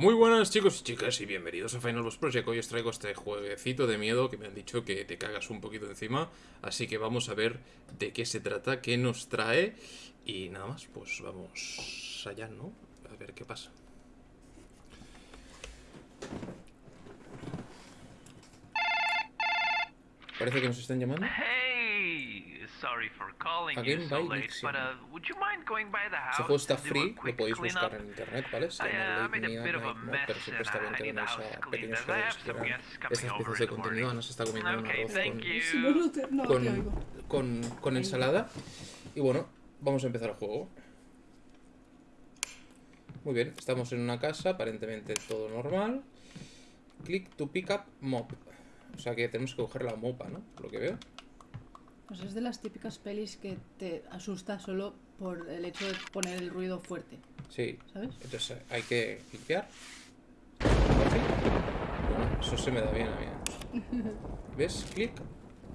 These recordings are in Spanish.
Muy buenas chicos y chicas y bienvenidos a Final Boss Project. Hoy os traigo este jueguecito de miedo que me han dicho que te cagas un poquito encima. Así que vamos a ver de qué se trata, qué nos trae. Y nada más, pues vamos allá, ¿no? A ver qué pasa. Parece que nos están llamando. Hey, sorry for calling Again you so by late, Dixon. but uh, would you mind going by the house? Este juego está to do a free, lo quick podéis cleanup? buscar en internet, ¿vale? Se I, uh, llama made a Late bit of a Night pero veáis house a cleaned pequeños as I have juegos que some eran guests coming estas over piezas in de the contenido. morning. Ana se está comiendo un Okay, arroz thank con, con, con, con ensalada. Y bueno, vamos a empezar el juego. Muy bien, estamos en una casa, aparentemente todo normal. Click to pick up mop. O sea que tenemos que coger la mopa, ¿no? Por lo que veo. Pues es de las típicas pelis que te asusta solo por el hecho de poner el ruido fuerte, Sí. ¿sabes? Entonces hay que limpiar. Bueno, eso se me da bien a mí. ¿eh? ¿Ves? Clic.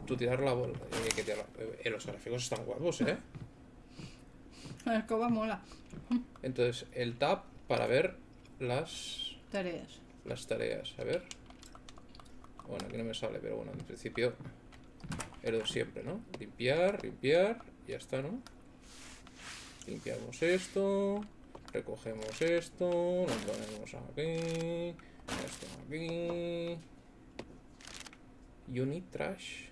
Tú tirar la bola. Que tirar- eh, los gráficos están guapos, ¿eh? La escoba mola. Entonces, el tab para ver las, Tareas. las tareas. A ver. Bueno, aquí no me sale, pero bueno, en principio es lo de siempre, ¿no? Limpiar, limpiar, y ya está, ¿no? Limpiamos esto, recogemos esto, lo ponemos aquí, esto aquí. Unit trash.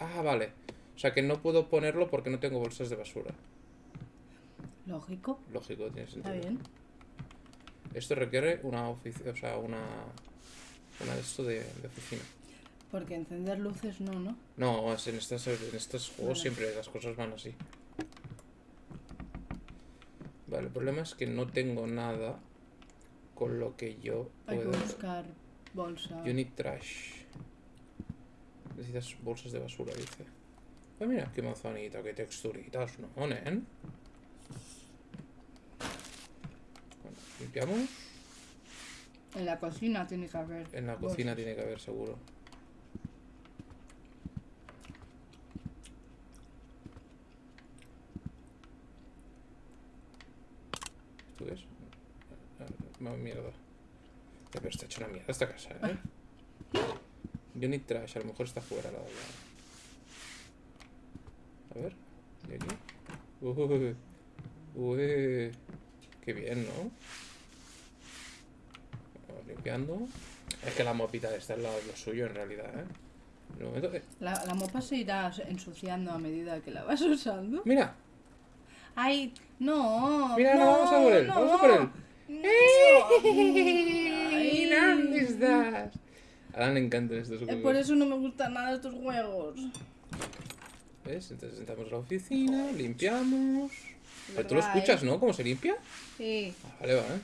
Ah, vale. O sea que no puedo ponerlo porque no tengo bolsas de basura. Lógico. Lógico, tiene sentido. Está bien. Esto requiere una oficina, o sea, una, una de esto de, de oficina. Porque encender luces no, ¿no? No, en, estas, en estos juegos Vale. siempre las cosas van así. Vale, el problema es que no tengo nada con lo que yo Hay que buscar bolsa. You need trash. Necesitas bolsas de basura, dice. Ah, mira, qué manzanita, qué texturitas, ¿no, nen? Bueno, limpiamos. En la cocina tiene que haber. En la bolsas. cocina tiene que haber seguro. ¿Esto qué es? Ah, ah, mierda. Eh, Pero está hecho una mierda esta casa, ¿eh? Unit Trash, a lo mejor está fuera la olla. A ver, ¿y aquí? Uy, uy, qué bien, ¿no? Vamos limpiando. Es que la mopita esta es lo, lo suyo en realidad, ¿eh? En el momento que- La, la mopa se irá ensuciando a medida que la vas usando. Mira, ¡Ay! ¡No! mira, no, no, vamos a por él, no. vamos a por él. Ay. ¿Dónde estás? A Alan le encantan estos Eh, juegos. Por eso no me gustan nada estos juegos. ¿Ves? Entonces entramos a la oficina, limpiamos. Pero tú lo ¿Verdad, escuchas, eh? ¿no? ¿Cómo se limpia? Sí. Ah, vale, vale.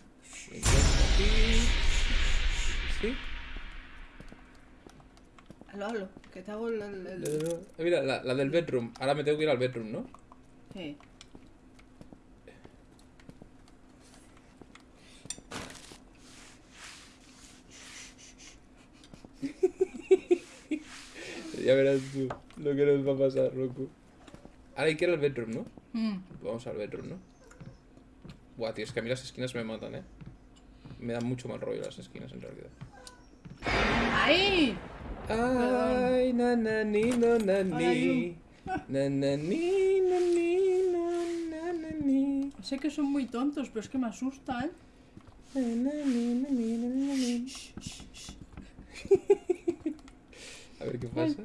Limpiamos aquí. Sí. Halo, halo. Que te hago el... el- el- Eh, Mira, la, la del bedroom. Ahora me tengo que ir al bedroom, ¿no? Sí. Ya verás tú lo que nos va a pasar, loco. Ahora hay que ir al bedroom, ¿no? Mm. Vamos al bedroom, ¿no? Buah, tío, es que a mí las esquinas me matan, ¿eh? Me dan mucho mal rollo las esquinas, en realidad. ¡Ay! Ay, na na ni no na Ay, ni. Na na ni na ni no na na ni. Sé que son muy tontos, pero es que me asustan. Na na ni na ni na na ni. A ver qué pasa.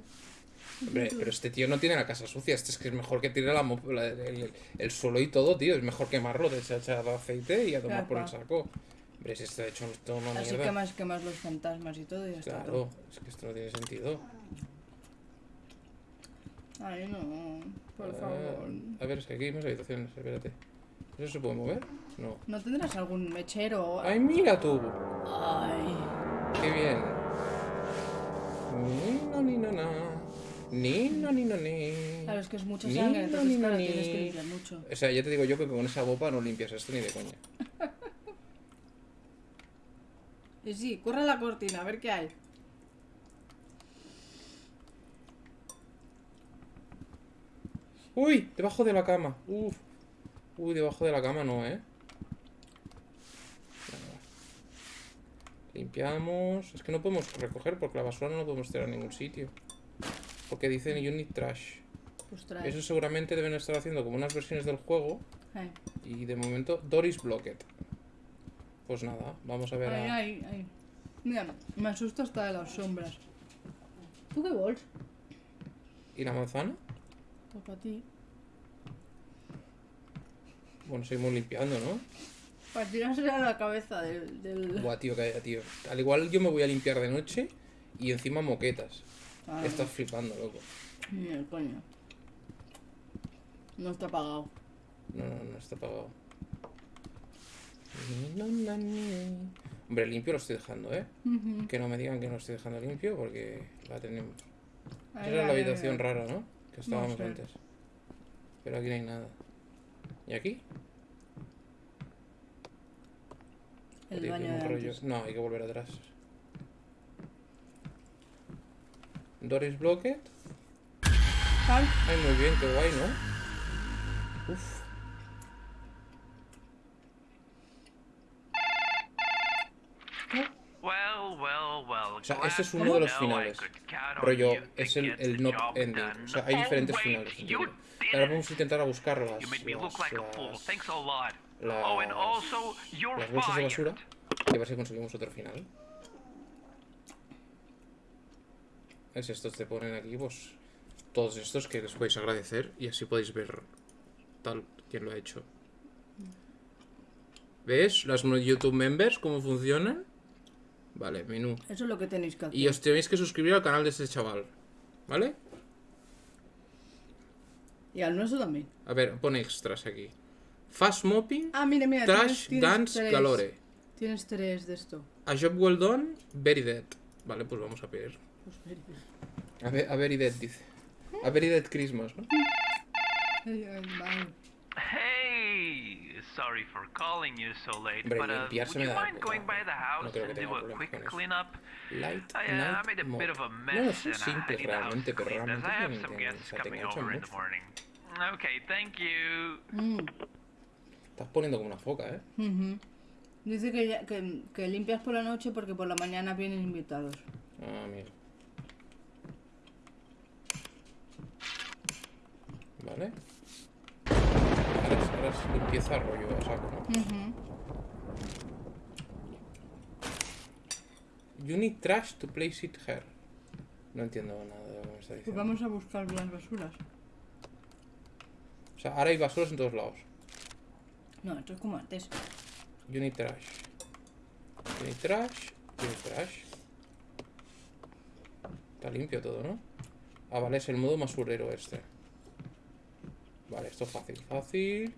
Hombre, pero este tío no tiene la casa sucia. Este es que es mejor que tire la, la- el, el suelo y todo, tío. Es mejor quemarlo, de echar aceite y a tomar por el saco. Hombre, si está hecho esto una Así mierda. quemas, quemas los fantasmas y todo y ya está. Claro, todo. es que esto no tiene sentido. Ay, no. Por Ah, favor. A ver, es que aquí hay más habitaciones, espérate. ¿Eso se puede mover? No. ¿No tendrás algún mechero? ¡Ay, mira tú! Ay. ¡Qué bien! Ni no ni no na. Ni no ni no ni. Claro, es que es mucha Ni, sangre, no, entonces ni, claro, ni. tienes que limpiar mucho. O sea, ya te digo yo que con esa bopa no limpias esto ni de coña. Y sí, corre la cortina, a ver qué hay. ¡Uy! Debajo de la cama. Uf. Uy, debajo de la cama no, ¿eh? Limpiamos. Es que no podemos recoger porque la basura no la podemos tirar a ningún sitio. Porque dicen unit trash. Pues trae. Eso seguramente deben estar haciendo como unas versiones del juego. Ay, Y de momento, Doris Blocked. Pues nada, vamos a ver ay, a... ay, ay. Mira, me asusta hasta de las sombras. ¿Tú qué vols? ¿Y la manzana? Pues para ti. Bueno, seguimos limpiando, ¿no? Para tirarse a la cabeza del... del... Buah, tío, calla, tío. Al igual yo me voy a limpiar de noche y encima moquetas. Estás flipando, loco. El coño. No está pagado. No, no, no está apagado. Hombre, limpio lo estoy dejando, ¿eh? Que no me digan que no estoy dejando limpio porque la tenemos. Esa era la habitación rara, ¿no? Que estábamos sé. antes. Pero aquí no hay nada. ¿Y aquí? El Tío, baño tiene de un rollo. antes. No, hay que volver atrás. Doris Blocked. Sal. Ay, muy bien, qué guay, ¿no? Uf. Well, well, well. O sea, este es uno de los finales. Rollo, es el, el the no job ending. O sea, hay diferentes finales. Ahora vamos a intentar a buscar las. Las. Oh, las- bolsas de basura. Y a ver si conseguimos otro final. Es estos te ponen aquí, pues. Todos estos que les podéis agradecer. Y así podéis ver tal quién lo ha hecho. ¿Ves? Las YouTube members, cómo funcionan. Vale, menú. Eso es lo que tenéis que hacer. Y os tenéis que suscribir al canal de este chaval. ¿Vale? Y al nuestro también. A ver, pone extras aquí. Fast mopping, Ah, mira, mira. trash, tienes- tienes dance, tres. calore. Tienes tres de esto. A job well done, very dead. Vale, pues vamos a pedir. Pues very. A, ver, a very dead, dice. A very dead Christmas, ¿no? Hey, sorry for calling you so late, Hombre, but uh, would you mind going by the house creo que and tenga do a quick cleanup? Light I, uh, I made a mode. bit of a No, mess son and I need the house cleaned as I have some guests coming over in the morning. Okay, thank you. Mm, Estás poniendo como una foca, ¿eh? Dice que, ya- que, que limpias por la noche porque por la mañana vienen invitados. Ah, mira. Vale. Ahora es, ahora es limpieza rollo a saco, ¿no? You need trash to place it here. No entiendo nada de lo que me está Pues diciendo. vamos a buscar las basuras. O sea, ahora hay basuras en todos lados. No, esto es como antes. Need trash. Need trash. Need trash. Está limpio todo, ¿no? Ah, vale, es el modo basurero este. Vale, esto es fácil, fácil.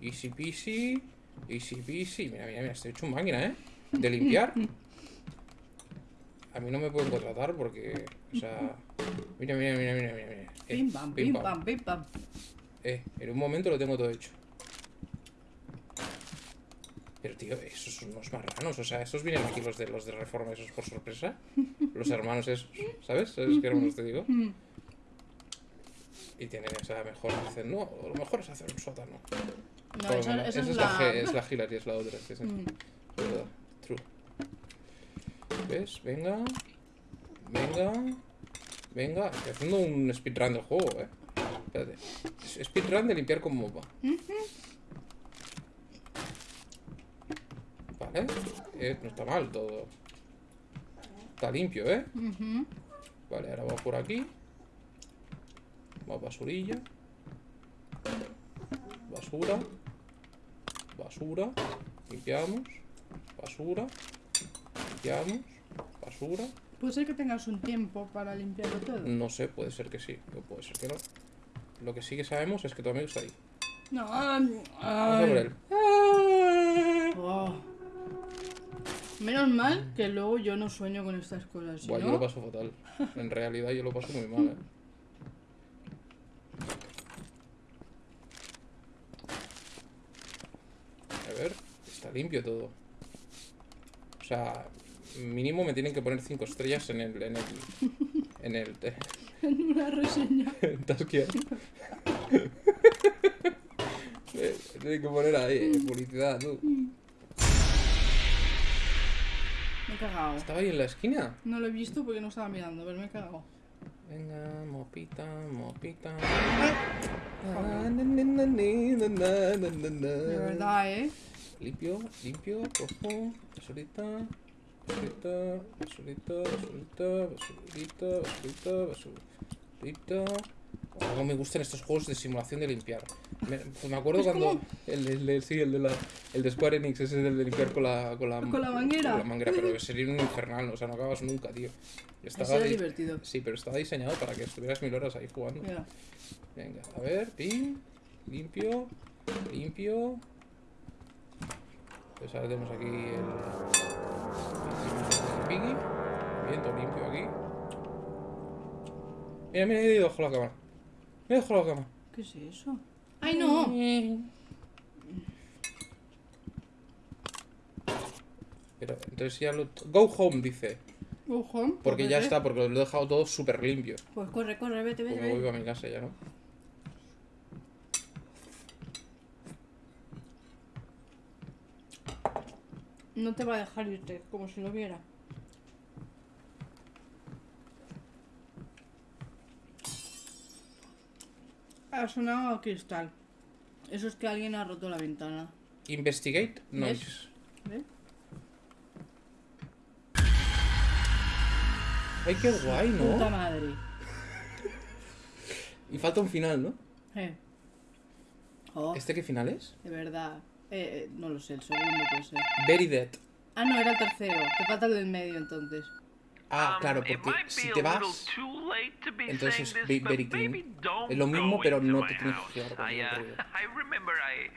Easy peasy. Easy peasy. Mira, mira, mira, estoy hecho un máquina, ¿eh? De limpiar. A mí no me pueden contratar porque, o sea... Mira, mira, mira, mira, mira. mira. Eh, Pim pam, pim pam, pim pam. Eh, en un momento lo tengo todo hecho. Pero tío, esos son unos marranos, o sea, esos vienen aquí los de los de reforma, esos por sorpresa. Los hermanos esos, ¿sabes? ¿Sabes qué hermanos te digo? Y tienen esa mejor, dicen, no, lo mejor es hacer un sótano. No, lo esa, es la. G- es la Hillary, es la otra, sí, sí. Mm. Verdad, true. ¿Ves? Venga. Venga. Venga. Estoy haciendo un speedrun del juego, eh. Espérate. Es- Speedrun de limpiar con mopa. Vale. Eh, no está mal todo. Está limpio, eh. Vale, ahora va por aquí. Más basurilla. Basura. Basura. Limpiamos. Basura. Limpiamos. Basura. Puede ser que tengas un tiempo para limpiarlo todo. No sé, puede ser que sí. O puede ser que no. Lo que sí que sabemos es que tu amigo está ahí. No, ay, Vamos a por él. Oh. Menos mal que luego yo no sueño con estas cosas. Si Buah, yo lo paso fatal. En realidad yo lo paso muy mal, eh. A ver, está limpio todo. O sea, mínimo me tienen que poner 5 estrellas en el. en el. en el. en una reseña. Taskia. Eh, Tienen que poner ahí, eh, publicidad, tú. Me he cagado. Estaba ahí en la esquina. No lo he visto porque no estaba mirando, pero me he cagado. Venga, mopita, mopita. De De verdad, ¿eh? Limpio, limpio, cojo, basurita, basurita, basurita, basurita, basurita, basurita, basurita. Algo me gustan estos juegos de simulación de limpiar. Me, pues me acuerdo cuando el, el, el- sí, el de la el de Square Enix ese es el de limpiar con la con la, Con la manguera. con la manguera, pero sería un infernal, o sea, no acabas nunca, tío. Estaba divertido. Sí, pero estaba diseñado para que estuvieras mil horas ahí jugando. Mira. Venga, a ver, pim, limpio, limpio. Pues ahora tenemos aquí el. el Piggy. Bien, todo limpio aquí. Mira, mira, he ido bajo la cama. Me he dejado la cama. ¿Qué es eso? ¡Ay, no! Pero entonces ya lo. Go home, dice. Ojo. Porque pues ya vete. está, porque lo he dejado todo súper limpio. Pues corre, corre, vete, vete. me voy para mi casa ya, ¿no? No te va a dejar irte, como si lo viera. Ha sonado cristal. Eso es que alguien ha roto la ventana. Investigate noise. ¿Ves? Ay, qué guay, Puta ¿no? madre. Y falta un final, ¿no? Eh. Oh, ¿Este qué final es? de verdad. Eh, eh, no lo sé, el segundo puede ser. Very Dead. Ah, no, era el tercero. Te falta el del medio entonces. Ah, Um, claro, porque si te vas... entonces but very clean. Es lo mismo, pero no te tienes que con el uh, ruido.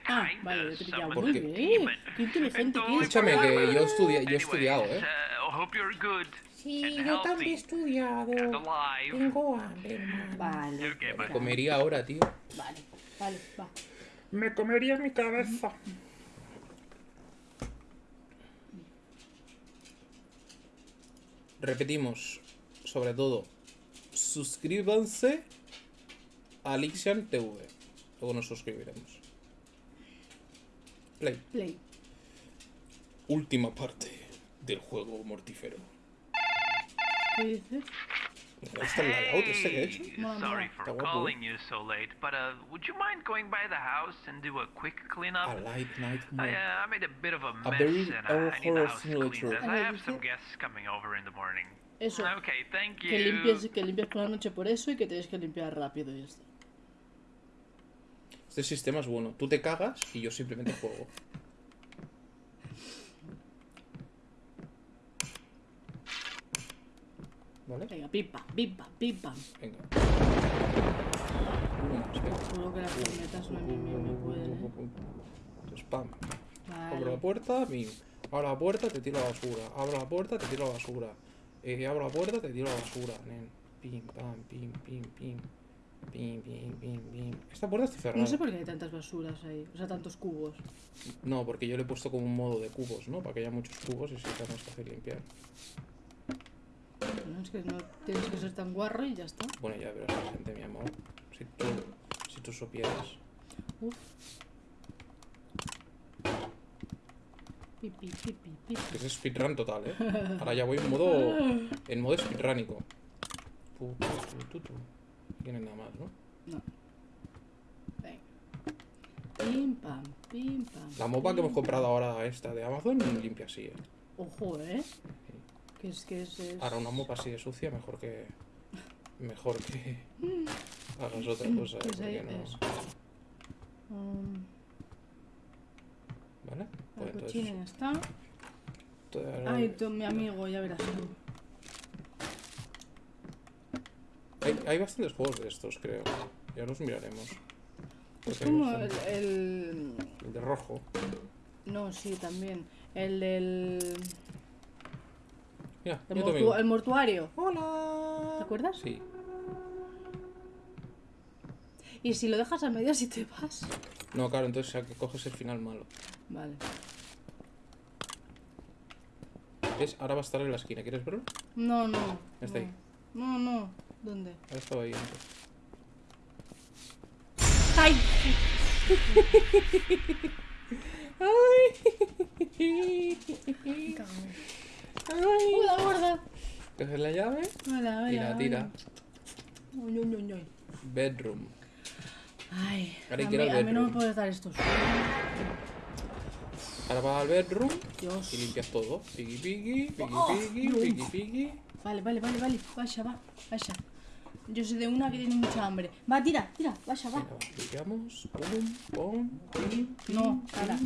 Ah, vale, te Muy this bien. demon. Qué inteligente que es. Escúchame, que yo, estudia, yo he estudiado, ¿eh? uh, Sí, yo también he estudiado. Tengo hambre. Vale. Me comería ahora, tío. Vale, vale, va. Me comería mi cabeza. Repetimos, sobre todo, suscríbanse a Lixian TV. Luego nos suscribiremos. Play. Play. Última parte del juego mortífero. ¿Qué dices? ¿Me gusta el layout este que he hecho? For Está guapo, calling you so late, but uh, would you mind going by the house and do a quick cleanup? A light night I, uh, I made a bit of a A mess very and uh, I need the house cleaned as A I have some guests coming over in the morning. Eso. Okay, thank you. Que limpies, que limpies por la noche por eso y que tienes que limpiar rápido y ya está. Este sistema es bueno. Tú te cagas y yo simplemente juego. ¿Vale? Venga, pim pam, pim pam, pim pam. Venga. Seguro que las cornetas no me, pueden, ¿eh? Spam. Abro la Vale. puerta, bim. Abro la puerta, te tiro la basura. Abro la puerta, te tiro la basura. Eh, abro la puerta, te tiro la basura, nen. Pim, pam, pim, pim, pim. Pim, pim, pim, pim. Esta puerta está cerrada. No sé por qué hay tantas basuras ahí. O sea, tantos cubos. No, porque yo le he puesto como un modo de cubos, ¿no? Para que haya muchos cubos y sea más fácil limpiar. No, es que no tienes que ser tan guarro y ya está. Bueno, ya verás la gente, mi amor. Si tú, si tú supieras. Uf. Pi, pi, pi, pi, pi. Que es speedrun total, ¿eh? Ahora ya voy en modo, en modo speedrunico. Tu, tu, tu, tu, tu. No tiene nada más, ¿no? No. Venga. Pim pam, pim pam. La mopa que hemos comprado ahora, esta de Amazon, limpia así, ¿eh? Ojo, ¿eh? Que es que es. es- Ahora una mopa así de sucia, mejor que... Mejor que hagas otra cosa, ¿eh? que es ahí, no... Um, ¿Vale? la Pues entonces... está. Ay, tú, mi amigo, ya verás tú. Hay, hay bastantes juegos de estos, creo. Ya los miraremos. Es Porque como el. El de rojo. No, sí, también. El del. El, yo mortu- también. el mortuario. Hola. ¿Te acuerdas? Sí. Y si lo dejas a medias y te vas. No, claro, entonces o sea, que coges el final malo. Vale. ¿Ves? Ahora va a estar en la esquina. ¿Quieres verlo? No, no. Está no. ahí. No, no. ¿Dónde? Ahora estaba ahí antes. ¡Ay! ¡Ay! Cago. ¡Ay! Coges la llave Hola, hola, y la tira. Uy, uy, uy. Bedroom. Ay, Ahora a mí, al a mí no me bedroom. puedes dar esto. Ahora vas al bedroom Dios. y limpias todo. Piggy, piggy, piggy, Oh, piggy, no. piggy, piggy. Vale, vale, vale, vale. Vaya, va, vaya. Yo soy de una que tiene mucha hambre. Va, tira, tira, vaya, va. Venga, va, limpiamos. Pum, pum, pim, pim, No, pim. ahora.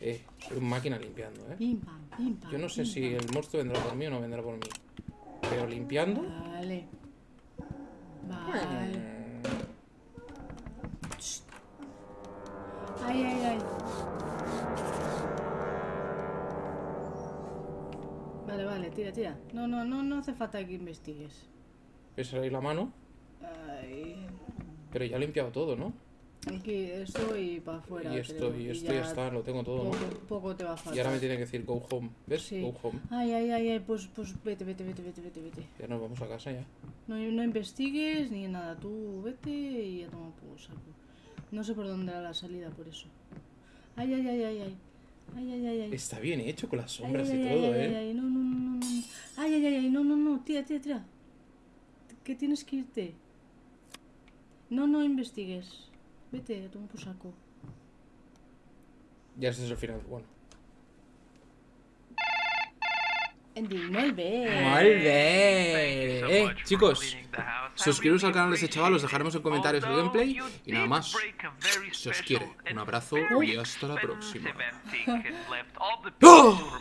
Eh, máquina limpiando, eh. Pim, pam, pim, pam. Yo no sé pim, si pam. el monstruo vendrá por mí o no vendrá por mí. Pero limpiando. Vale. Vale. Ay, ay, ay. Vale, vale, tira, tira. No, no, no, no hace falta que investigues. ¿Ves ahí la mano? Ay. Pero ya he limpiado todo, ¿no? Aquí, esto y para afuera. y esto, creo, y esto ya está, lo tengo todo, Poco, ¿no? poco te va a faltar. Y ahora me tiene que decir go home. ¿Ves? Sí. Go home. Ay, ay, ay, ay, pues, pues vete, vete, vete, vete, vete, vete. Ya nos vamos a casa ya. No, no investigues ni nada, tú vete y ya toma por saco. No sé por dónde era la salida, por eso. Ay, ay, ay, ay, ay. Ay, ay, ay, ay. Está bien hecho con las sombras ay, y ay, todo, ay, ¿eh? ay, ay, no, no, no, no, ay, ay, ay, no, no, no, tira, tira, tira. Que tienes que irte. No, no investigues. Vete, a tomar por saco. Ya ese es el final. Bueno. Muy bien. Eh, chicos, suscribiros al canal de ese chaval, os dejaremos en comentarios el gameplay y nada más. Se os quiere. Un abrazo y hasta la próxima. ¡Oh!